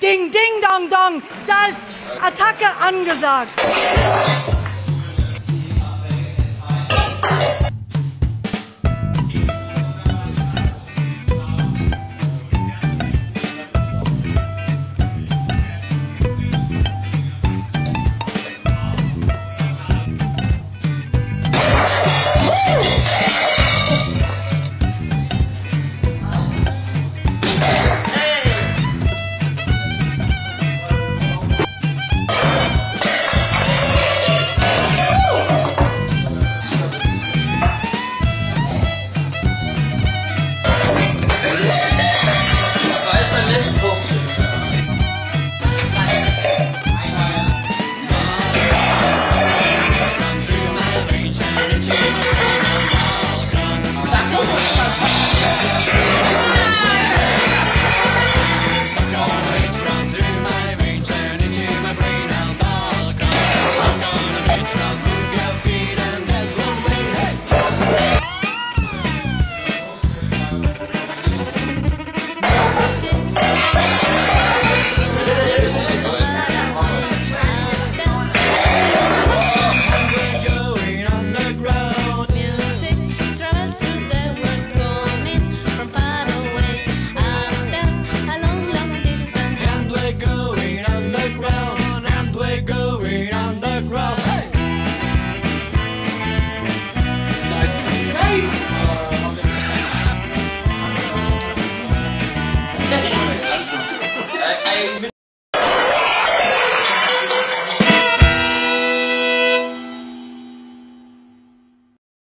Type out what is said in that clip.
Ding, ding, dong, dong. Da ist Attacke angesagt. Challenge